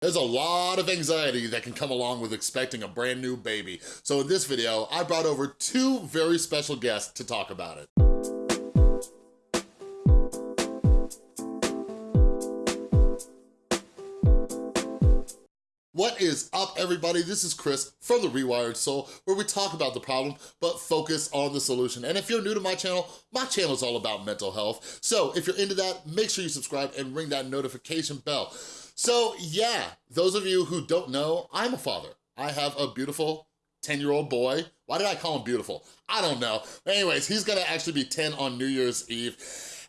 There's a lot of anxiety that can come along with expecting a brand new baby. So in this video, I brought over two very special guests to talk about it. What is up, everybody? This is Chris from The Rewired Soul, where we talk about the problem, but focus on the solution. And if you're new to my channel, my channel is all about mental health. So if you're into that, make sure you subscribe and ring that notification bell. So yeah, those of you who don't know, I'm a father. I have a beautiful 10-year-old boy. Why did I call him beautiful? I don't know. Anyways, he's gonna actually be 10 on New Year's Eve.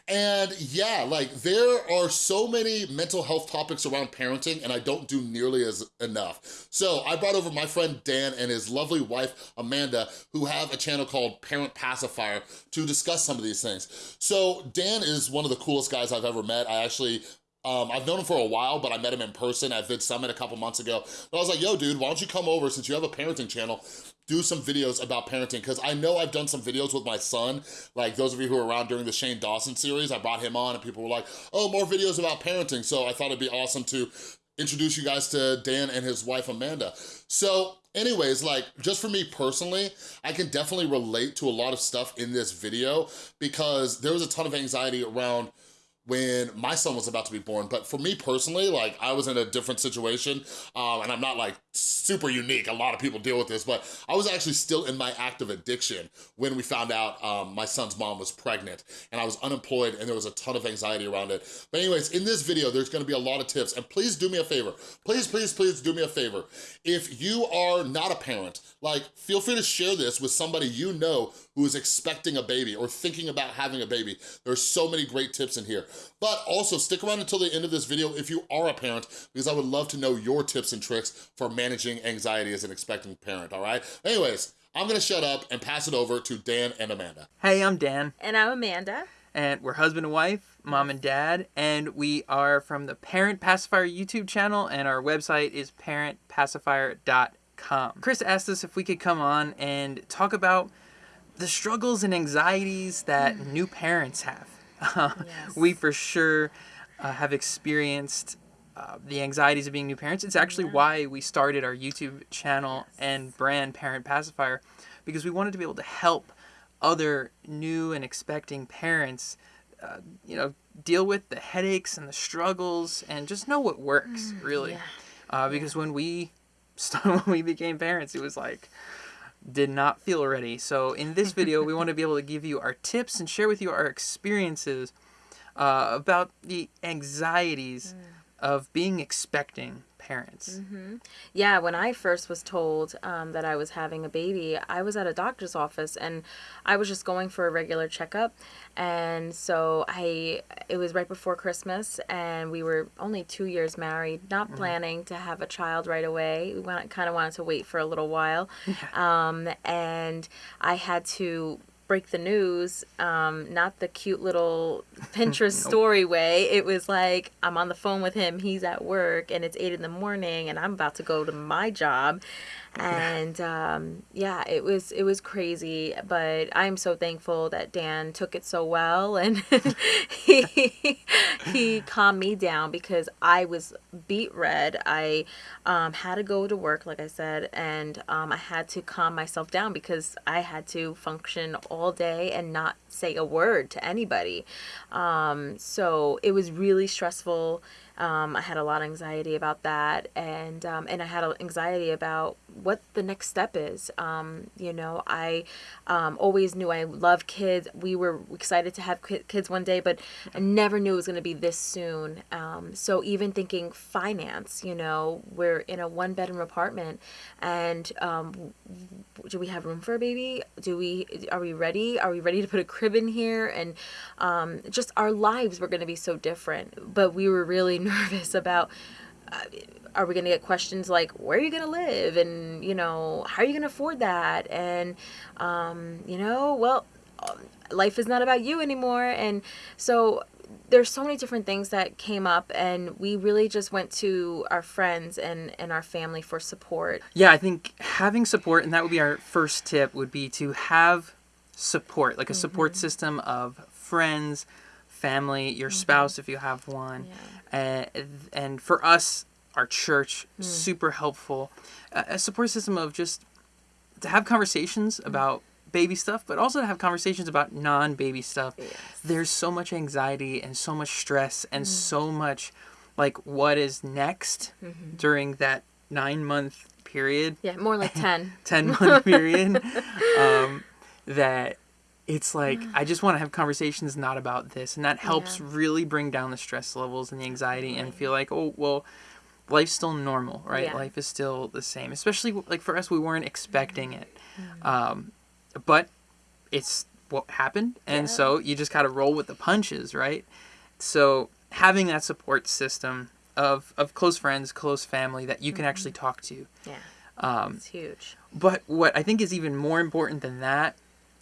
And yeah, like there are so many mental health topics around parenting and I don't do nearly as enough. So I brought over my friend Dan and his lovely wife, Amanda, who have a channel called Parent Pacifier to discuss some of these things. So Dan is one of the coolest guys I've ever met. I actually um, I've known him for a while, but I met him in person at VidSummit a couple months ago. But I was like, yo, dude, why don't you come over since you have a parenting channel, do some videos about parenting, because I know I've done some videos with my son, like those of you who were around during the Shane Dawson series, I brought him on and people were like, oh, more videos about parenting. So I thought it'd be awesome to introduce you guys to Dan and his wife, Amanda. So anyways, like just for me personally, I can definitely relate to a lot of stuff in this video because there was a ton of anxiety around when my son was about to be born. But for me personally, like I was in a different situation um, and I'm not like super unique. A lot of people deal with this, but I was actually still in my active addiction when we found out um, my son's mom was pregnant and I was unemployed and there was a ton of anxiety around it. But anyways, in this video, there's gonna be a lot of tips and please do me a favor. Please, please, please do me a favor. If you are not a parent, like feel free to share this with somebody you know who is expecting a baby or thinking about having a baby. There's so many great tips in here. But also stick around until the end of this video if you are a parent because I would love to know your tips and tricks for managing anxiety as an expecting parent, all right? Anyways, I'm gonna shut up and pass it over to Dan and Amanda. Hey, I'm Dan. And I'm Amanda. And we're husband and wife, mom and dad, and we are from the Parent Pacifier YouTube channel, and our website is parentpacifier.com. Chris asked us if we could come on and talk about the struggles and anxieties that mm. new parents have. yes. We for sure uh, have experienced uh, the anxieties of being new parents. It's actually yeah. why we started our YouTube channel yes. and brand Parent Pacifier because we wanted to be able to help other new and expecting parents, uh, you know, deal with the headaches and the struggles and just know what works mm, really. Yeah. Uh, because yeah. when we when we became parents, it was like did not feel ready. So in this video, we want to be able to give you our tips and share with you our experiences uh, about the anxieties mm. of being expecting parents. Mm-hmm. Yeah, when I first was told um, that I was having a baby, I was at a doctor's office and I was just going for a regular checkup. And so I, it was right before Christmas, and we were only two years married, not mm-hmm. planning to have a child right away. We kind of wanted to wait for a little while. Um, and I had to break the news, um, not the cute little Pinterest nope. story way. It was like I'm on the phone with him, he's at work, and it's eight in the morning, and I'm about to go to my job, and um, yeah it was it was crazy but i'm so thankful that dan took it so well and he he calmed me down because i was beet red. I um, had to go to work like i said and um, i had to calm myself down because i had to function all day and not say a word to anybody. Um, so it was really stressful um, I had a lot of anxiety about that, and um, and I had anxiety about what the next step is. Um, you know, I um, always knew I love kids. We were excited to have kids one day, but I never knew it was going to be this soon. Um, so even thinking finance, you know, we're in a one bedroom apartment, and um, do we have room for a baby? Do we are we ready? Are we ready to put a crib in here? And just our lives were going to be so different, but we were really nervous about. Uh, are we going to get questions like where are you going to live and you know how are you going to afford that and um, you know well um, life is not about you anymore and so there's so many different things that came up and we really just went to our friends and and our family for support yeah i think having support and that would be our first tip would be to have support like a support mm-hmm. system of friends family your mm-hmm. spouse if you have one yeah. and and for us our church, super helpful. A, a support system of just to have conversations about baby stuff, but also to have conversations about non baby stuff. Yes. There's so much anxiety and so much stress and so much like what is next during that nine month period Yeah, more like 10. 10 month period um, that it's like i just want to have conversations not about this and that helps Yeah. really bring down the stress levels and the anxiety and feel like oh well life's still normal right Yeah. life is still the same especially like for us we weren't expecting it Mm-hmm. um, but it's what happened and Yeah. so you just gotta roll with the punches right so having that support system of, of close friends close family that you can Mm-hmm. actually talk to Yeah, um, it's huge. but what I think is even more important than that,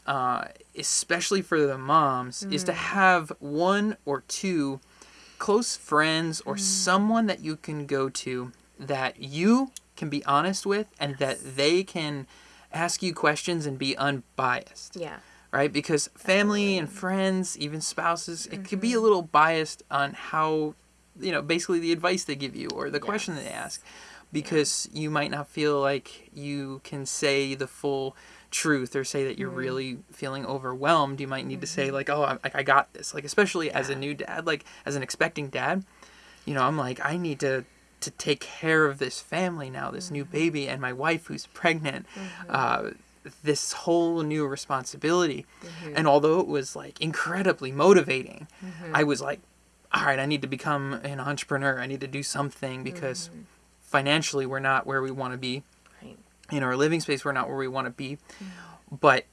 uh, especially for the moms, is to mm. have one or two close friends or mm. someone that you can go to that you can be honest with and that they can ask you questions and be unbiased Yeah. right? Because family and friends, even spouses, it could be a mm-hmm. little biased on how, you know, basically the advice they give you or the question they ask, because you might not feel like you can say the full truth or say that you're mm-hmm. really feeling overwhelmed. You might need to say mm-hmm. like, "Oh, I, I got this." Like, especially as a new dad, like as an expecting dad, you know, I'm like, I need to to take care of this family now, this new mm-hmm. baby, and my wife who's pregnant. Uh, this whole new responsibility. And although it was like incredibly motivating, I was like, all right, I need to become an entrepreneur. I need to do something because financially we're not where we want to be. In our living space, we're not where we want to be. Mm. But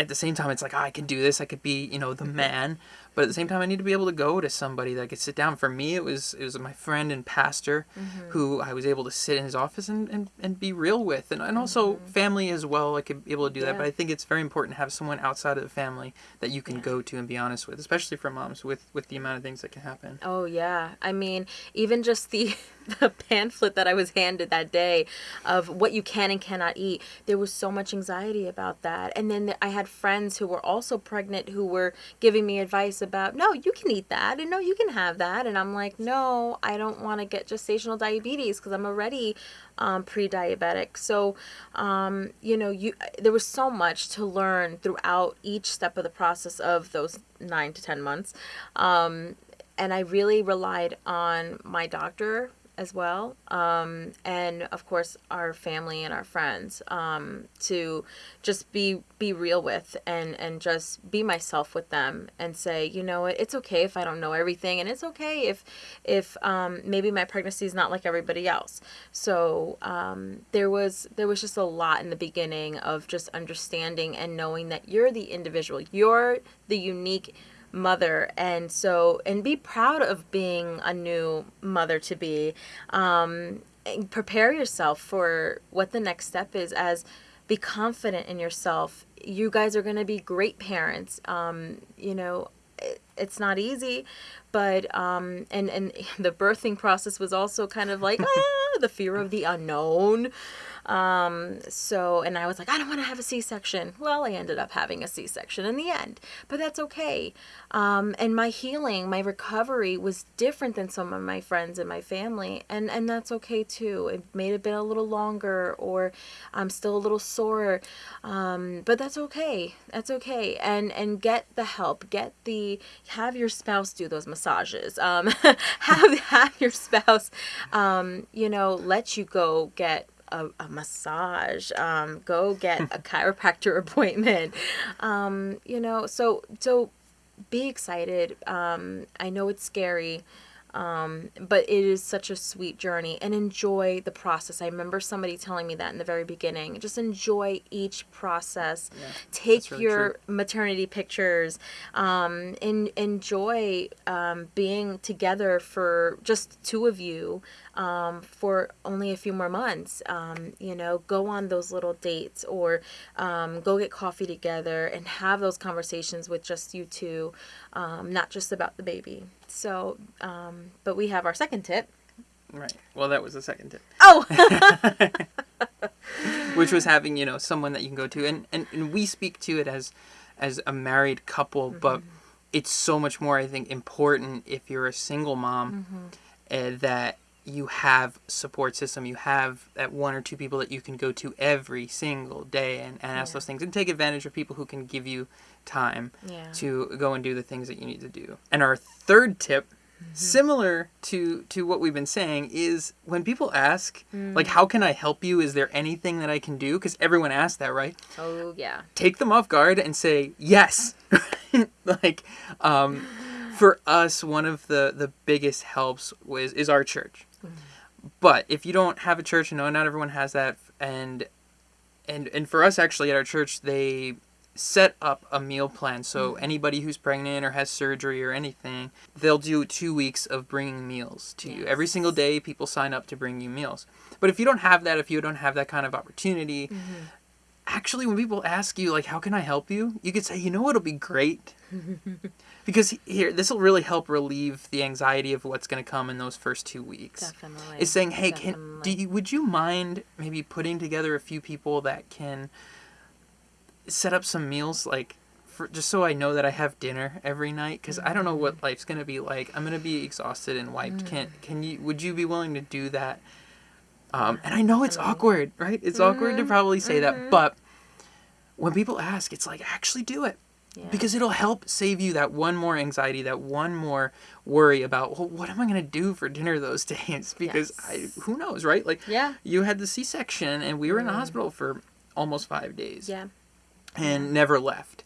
at the same time, it's like, oh, I can do this. I could be, you know, the mm-hmm. man. But at the same time, I need to be able to go to somebody that could sit down. For me, it was it was my friend and pastor mm-hmm. who I was able to sit in his office and, and, and be real with. And, and also mm-hmm. family as well. I could be able to do that. But I think it's very important to have someone outside of the family that you can go to and be honest with, especially for moms with, with the amount of things that can happen. Oh yeah. I mean, even just the the pamphlet that I was handed that day of what you can and cannot eat. There was so much anxiety about that. And then I had friends who were also pregnant who were giving me advice about, "No, you can eat that." And "No, you can have that." And I'm like, "No, I don't want to get gestational diabetes because I'm already um, pre-diabetic." So, um, you know, you there was so much to learn throughout each step of the process of those 9 to 10 months. Um, and I really relied on my doctor as well, um, and of course our family and our friends um, to just be be real with and and just be myself with them and say, you know, it's okay if I don't know everything, and it's okay if if um, maybe my pregnancy is not like everybody else. So um, there was there was just a lot in the beginning of just understanding and knowing that you're the individual, you're the unique mother. And so and be proud of being a new mother to be. Um prepare yourself for what the next step is as be confident in yourself. You guys are going to be great parents. Um you know it's not easy but um and and the birthing process was also kind of like ah, the fear of the unknown um, so, and I was like, I don't want to have a C section. Well, I ended up having a C section in the end, but that's okay. Um, and my healing, my recovery was different than some of my friends and my family, and, and that's okay too. It may have been a little longer, or I'm still a little sore, um, but that's okay. That's okay. And, and get the help, get the, have your spouse do those massages, um, have, have your spouse, um, you know, let you go get a, a massage um, go get a chiropractor appointment. Um, you know so so be excited. Um, i know it's scary um, but it is such a sweet journey and enjoy the process i remember somebody telling me that in the very beginning just enjoy each process Yeah, take really your true. maternity pictures um, and enjoy um, being together for just two of you um, for only a few more months. Um, you know, go on those little dates or um, go get coffee together and have those conversations with just you two, um, not just about the baby. So, um, but we have our second tip. Right. Well, that was the second tip. Oh, which was having you know someone that you can go to and and, and we speak to it as as a married couple but it's so much more i think important if you're a single mom uh, that you have support system you have that one or two people that you can go to every single day and, and ask Yeah. those things and take advantage of people who can give you time Yeah. to go and do the things that you need to do and our third tip Mm-hmm. similar to to what we've been saying is when people ask Mm. like how can i help you is there anything that i can do because everyone asks that right Oh yeah. take them off guard and say yes like um, for us one of the the biggest helps was is our church but if you don't have a church and no not everyone has that and and and for us actually at our church they set up a meal plan. So mm. anybody who's pregnant or has surgery or anything they'll do two weeks of bringing meals to you. Every single day people sign up to bring you meals. But if you don't have that if you don't have that kind of opportunity mm-hmm. Actually when people ask you like how can i help you you could say you know what'll be great because here this will really help relieve the anxiety of what's going to come in those first two weeks Definitely. is saying hey can do you, would you mind maybe putting together a few people that can set up some meals like for, just so I know that I have dinner every night because I don't know what Mm-hmm. life's gonna be like. I'm gonna be exhausted and wiped. Can Mm. can you? Would you be willing to do that? Um, and I know it's awkward, right? It's awkward to Mhm, probably say that, mhm. but when people ask, it's like actually do it Yeah. because it'll help save you that one more anxiety, that one more worry about well, what am I gonna do for dinner those days? Because I who knows, right? Like yeah. you had the C-section and we were in the Mm. hospital for almost five days Yeah. and never left.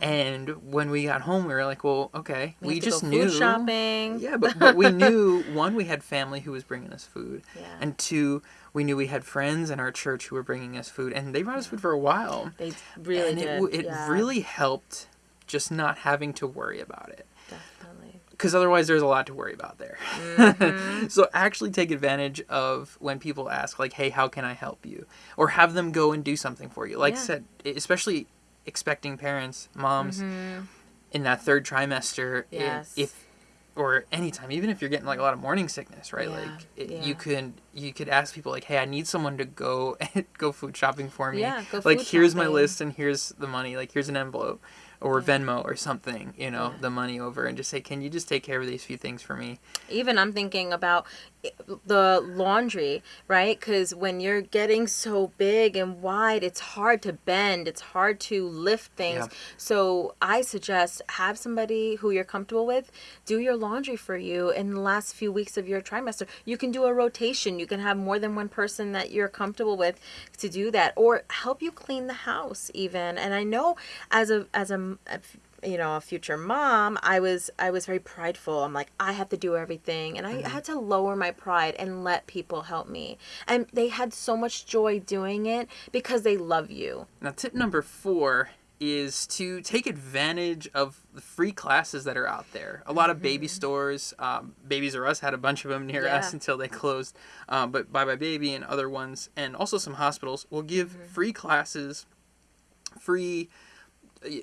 And when we got home, we were like, well, okay, we, We, just knew. shopping. Yeah, but, but we knew one, we had family who was bringing us food, Yeah. and two, we knew we had friends in our church who were bringing us food, and they brought us food for a while. They really and did. it, it yeah, really helped just not having to worry about it definitely. because otherwise there's a lot to worry about there Mm-hmm. so actually take advantage of when people ask like hey how can i help you or have them go and do something for you like I said especially expecting parents moms Mhm. in that third trimester Yes. if or anytime even if you're getting like a lot of morning sickness right Yeah, like it, yeah. you could you could ask people like hey i need someone to go go food shopping for me Yeah, go like here's my list and here's the money like here's an envelope or mm-hmm. venmo or something you know Yeah. the money over and just say can you just take care of these few things for me Even I'm thinking about eh, the laundry, right? Because when you're getting so big and wide, it's hard to bend. It's hard to lift things. Yeah. So I suggest have somebody who you're comfortable with do your laundry for you in the last few weeks of your trimester. You can do a rotation. You can have more than one person that you're comfortable with to do that, or help you clean the house even. And I know as a as a you know a future mom i was i was very prideful. I'm like i have to do everything and i had to lower my pride and let people help me. And they had so much joy doing it because they love you. Now, tip number four is to take advantage of the free classes that are out there. A lot of baby stores, um, Babies R Us had a bunch of them near us until they closed, um, but Bye Bye Baby and other ones, and also some hospitals will give free classes, free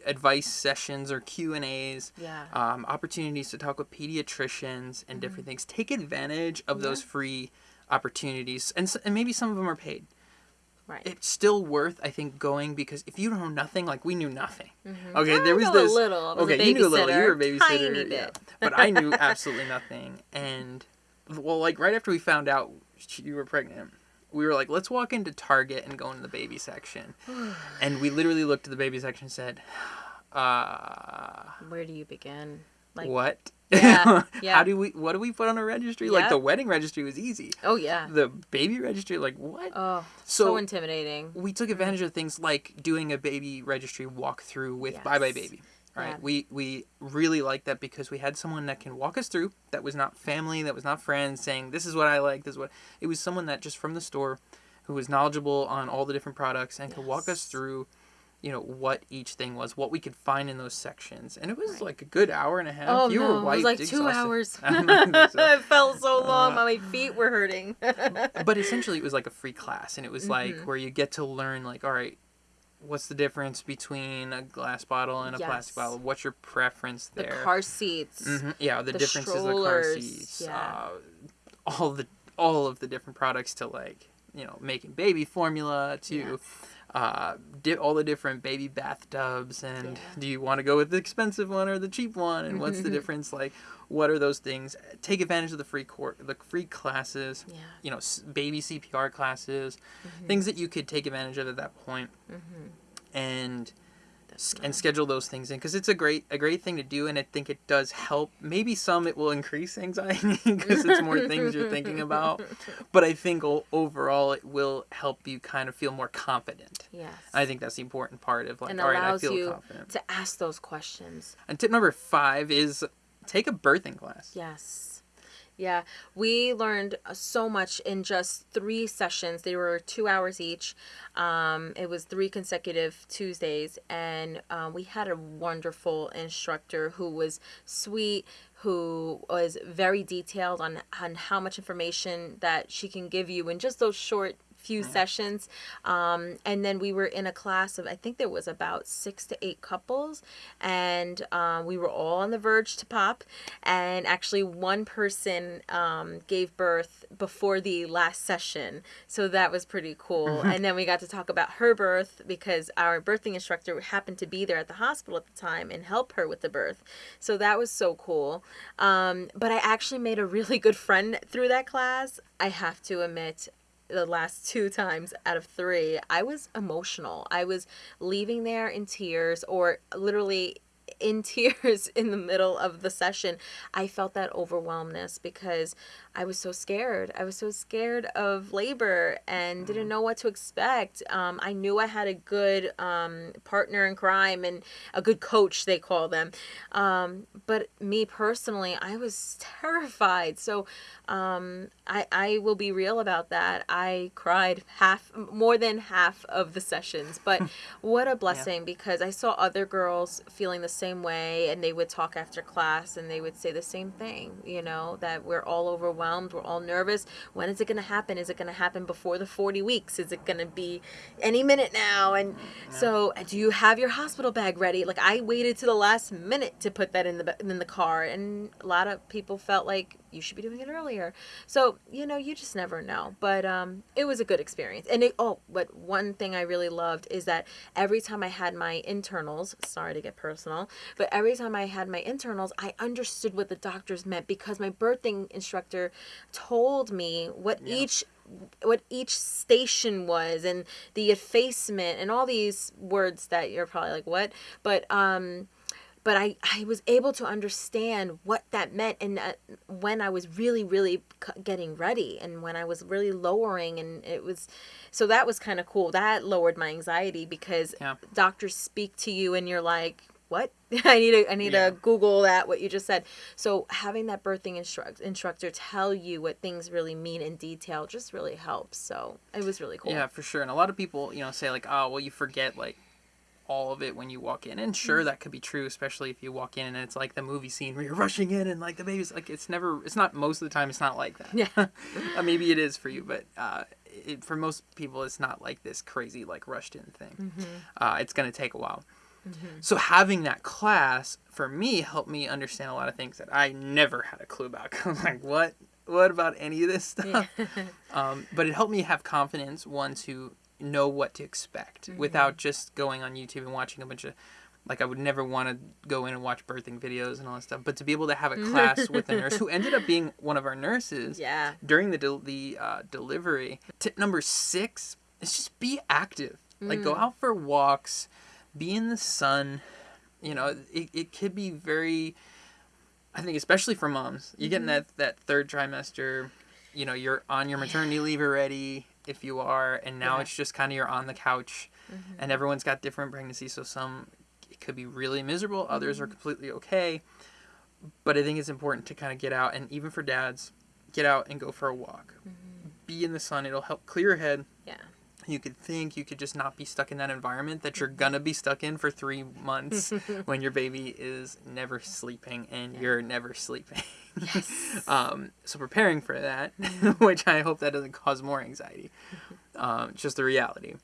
advice sessions or Q and A's, yeah um, opportunities to talk with pediatricians and different things. Take advantage of those Mm-hmm. Free opportunities, and, and maybe some of them are paid right it's still worth I think going because if you know nothing, like we knew nothing. Mhm. Okay, I there was this. a little was okay, you knew a little. You were a babysitter, tiny yeah. but I knew absolutely nothing. And well, like right after we found out you were pregnant, we were like, let's walk into Target and go into the baby section. and we literally looked at the baby section and said, uh, where do you begin like what? Yeah, yeah. How do we? What do we put on a registry? Like the wedding registry was easy. oh yeah The baby registry, like what? oh so, So- intimidating we took advantage of things like doing a baby registry walkthrough with Bye Bye Yes. Baby. Right. Yeah. We we really like that because we had someone that can walk us through that was not family, that was not friends, saying this is what I like, this is what it was someone that just from the store who was knowledgeable on all the different products and could walk us through, you know, what each thing was, what we could find in those sections. And it was Right. like a good hour and a half. oh you no were it was wiped, like two exhausted. hours think so. it felt so long Uh, my feet were hurting but essentially it was like a free class and it was like Mhm. where you get to learn like all right what's the difference between a glass bottle and a plastic bottle what's your preference there? the car seats Mhm, yeah the, the differences of the car seats yeah. uh, all the all of the different products to like you know making baby formula to Yes. Uh, di- all the different baby bathtubs and Yeah. do you want to go with the expensive one or the cheap one and what's the difference like what are those things take advantage of the free court the free classes Yeah. you know s- baby cpr classes Mm-hmm. things that you could take advantage of at that point and s- and schedule those things in because it's a great a great thing to do and i think it does help maybe some it will increase anxiety because it's more things you're thinking about but i think o- overall it will help you kind of feel more confident Yes. i think that's the important part of like and all right i allows feel you confident to ask those questions. and tip number five is take a birthing class Yes. Yeah, we learned uh, so much in just three sessions. They were two hours each. Um, it was three consecutive Tuesdays, and uh, we had a wonderful instructor who was sweet, who was very detailed on on how much information that she can give you in just those short few sessions um, and then we were in a class of i think there was about six to eight couples and um, we were all on the verge to pop and actually one person um, gave birth before the last session so that was pretty cool. And then we got to talk about her birth because our birthing instructor happened to be there at the hospital at the time and help her with the birth so that was so cool. Um, but i actually made a really good friend through that class i have to admit the last two times out of three, I was emotional. I was leaving there in tears or literally in tears in the middle of the session. I felt that overwhelmness because I was so scared. I was so scared of labor and didn't know what to expect. Um, I knew I had a good um, partner in crime and a good coach, they call them. Um, but me personally, I was terrified. So um, I, I will be real about that. I cried half, more than half of the sessions. But what a blessing because I saw other girls feeling the same way and they would talk after class and they would say the same thing, you know, that we're all overwhelmed, we're all nervous. When is it going to happen? Is it going to happen before the 40 weeks? Is it going to be any minute now? And mm-hmm. so, uh, do you have your hospital bag ready? Like I waited to the last minute to put that in the in the car and a lot of people felt like you should be doing it earlier. So, you know, you just never know. But um, it was a good experience. And it, oh, but one thing I really loved is that every time I had my internals, sorry to get personal, but every time I had my internals, I understood what the doctors meant because my birthing instructor told me what each what each station was and the effacement and all these words that you're probably like what but um but I, I was able to understand what that meant and uh, when I was really really getting ready and when I was really lowering and it was so that was kind of cool that lowered my anxiety because Yeah. doctors speak to you and you're like what I need to I need Yeah. to Google that what you just said. So having that birthing instruct, instructor tell you what things really mean in detail just really helps. So it was really cool. Yeah, for sure. And a lot of people, you know, say like, "Oh, well, you forget like all of it when you walk in." And Mm-hmm. sure, that could be true, especially if you walk in and it's like the movie scene where you're rushing in and like the baby's like it's never. It's not most of the time. It's not like that. Yeah. uh, maybe it is for you, but uh, it, for most people, it's not like this crazy like rushed in thing. Mm-hmm. Uh, it's gonna take a while. So having that class for me helped me understand a lot of things that I never had a clue about. I was like, what? What about any of this stuff? um, but it helped me have confidence, one, to know what to expect mm-hmm. without just going on YouTube and watching a bunch of, like, I would never want to go in and watch birthing videos and all that stuff. But to be able to have a class with a nurse who ended up being one of our nurses Yeah. during the del- the uh, delivery. Tip number six is just be active. Like go mm. out for walks, be in the sun. You know, it, it could be very. I think especially for moms, you get in mm-hmm. that that third trimester. You know, you're on your maternity leave already if you are, and now Yeah. it's just kind of you're on the couch, mm-hmm. and everyone's got different pregnancies. So some it could be really miserable, others are mm-hmm. completely okay. But I think it's important to kind of get out, and even for dads, get out and go for a walk. Mm-hmm. Be in the sun. It'll help clear your head. Yeah. You could think you could just not be stuck in that environment that you're gonna be stuck in for three months when your baby is never sleeping and you're never sleeping. um, so preparing for that, which I hope that doesn't cause more anxiety. Um, just the reality.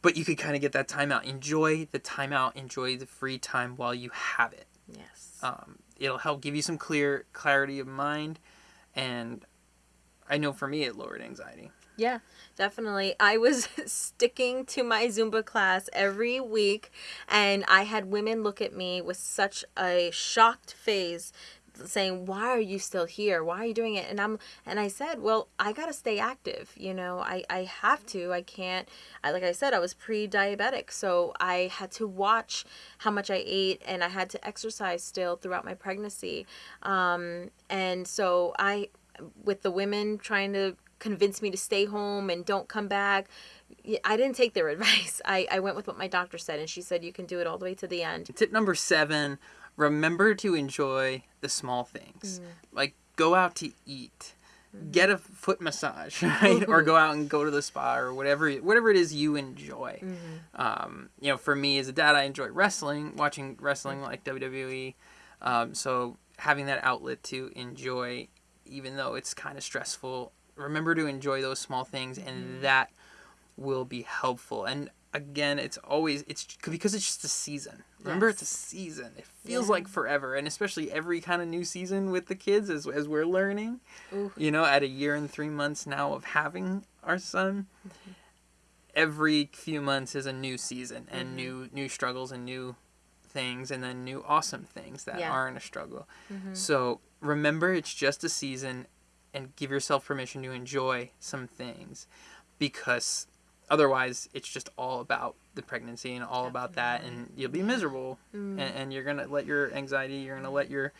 But you could kind of get that time out. Enjoy the time out. Enjoy the free time while you have it Yes. um, it'll help give you some clear clarity of mind and I know for me it lowered anxiety. Yeah, definitely. I was sticking to my Zumba class every week, and I had women look at me with such a shocked face saying why are you still here? Why are you doing it? And i'm and i said well i gotta stay active you know? I i have to. I can't I, like i said i was pre-diabetic so i had to watch how much i ate and i had to exercise still throughout my pregnancy. Um, and so i with the women trying to convince me to stay home and don't come back. I didn't take their advice. I, I went with what my doctor said, and she said you can do it all the way to the end. Tip number seven remember to enjoy the small things. Mm. Like go out to eat. Mm. Get a foot massage, right? or go out and go to the spa or whatever whatever it is you enjoy. Mm-hmm. Um, you know, for me as a dad, I enjoy wrestling, watching wrestling like WWE. Um, so having that outlet to enjoy, even though it's kind of stressful, remember to enjoy those small things and mm-hmm. that will be helpful and again it's always it's because it's just a season remember yes. it's a season it feels yeah. like forever and especially every kind of new season with the kids as, as we're learning Ooh. you know at a year and three months now of having our son mm-hmm. every few months is a new season and mm-hmm. new new struggles and new things and then new awesome things that yeah. aren't a struggle mm-hmm. so remember it's just a season and give yourself permission to enjoy some things because otherwise it's just all about the pregnancy and all about that and you'll be miserable mm. and, and, you're gonna let your anxiety you're gonna let your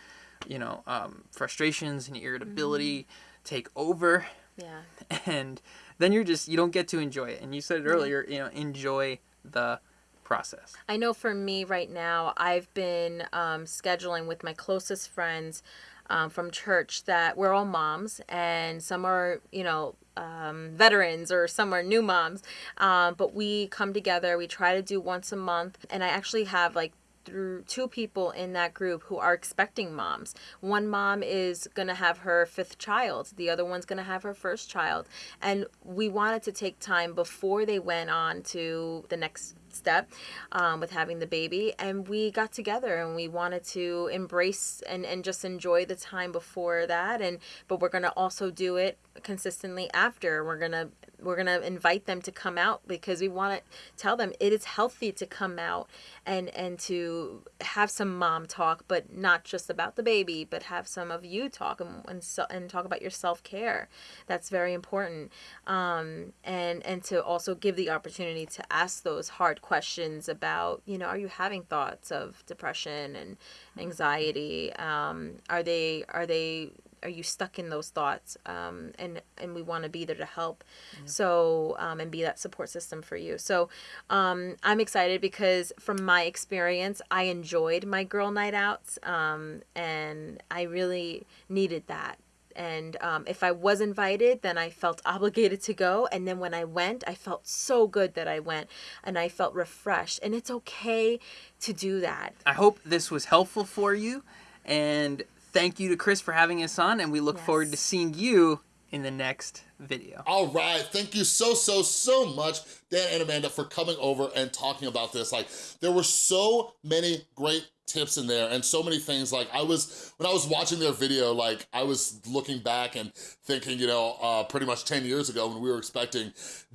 you know um, frustrations and irritability mm. take over. Yeah. And then you're just you don't get to enjoy it. And you said it earlier you know enjoy the process. I know for me right now i've been um, scheduling with my closest friends um, from church that we're all moms and some are, you know, um, veterans or some are new moms. Um, but we come together, we try to do once a month. And I actually have like through two people in that group who are expecting moms. One mom is going to have her fifth child, the other one's going to have her first child. And we wanted to take time before they went on to the next step um, with having the baby and we got together and we wanted to embrace and, and just enjoy the time before that and but we're to also do it consistently after. We're to we're to invite them to come out because we want to tell them it is healthy to come out and and to have some mom talk but not just about the baby but have some of you talk and and, so, and talk about your self-care. That's very important. Um, and and to also give the opportunity to ask those hard questions about you know are you having thoughts of depression and anxiety? Um, are they are they are you stuck in those thoughts? Um, and and we want to be there to help. Yeah. so um, and be that support system for you. So um, i'm excited because from my experience i enjoyed my girl night outs um, and i really needed that and um, if i was invited then i felt obligated to go and then when i went i felt so good that i went and i felt refreshed and it's okay to do that i hope this was helpful for you and thank you to Chris for having us on, and we look yes. forward to seeing you in the next video. All right, thank you so, so, so much, Dan and Amanda, for coming over and talking about this. Like, there were so many great tips in there and so many things like I was when I was watching their video like I was looking back and thinking you know uh, pretty much 10 years ago when we were expecting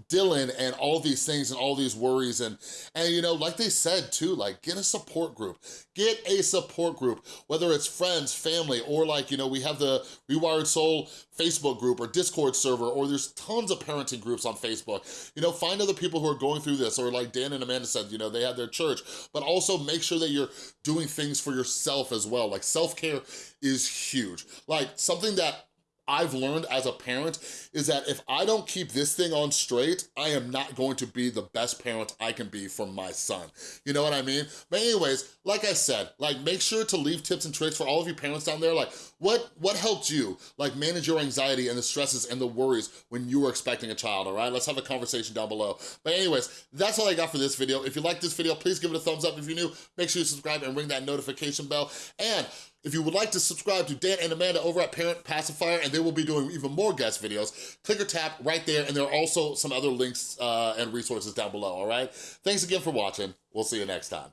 Dylan and all these things and all these worries and and you know like they said too like get a support group. Get a support group whether it's friends family or like you know we have the Rewired Soul Facebook group or Discord server or there's tons of parenting groups on Facebook you know find other people who are going through this or like Dan and Amanda said you know they had their church but also make sure that you're doing things for yourself as well. Like self-care is huge. Like something that I've learned as a parent is that if I don't keep this thing on straight, I am not going to be the best parent I can be for my son. You know what I mean? But anyways, like I said, like make sure to leave tips and tricks for all of you parents down there. Like what, what helped you like manage your anxiety and the stresses and the worries when you were expecting a child, all right? Let's have a conversation down below. But anyways, that's all I got for this video. If you like this video, please give it a thumbs up. If you're new, make sure you subscribe and ring that notification bell. And if you would like to subscribe to Dan and Amanda over at Parent Pacifier, and they will be doing even more guest videos, click or tap right there, and there are also some other links uh, and resources down below, all right? Thanks again for watching. We'll see you next time.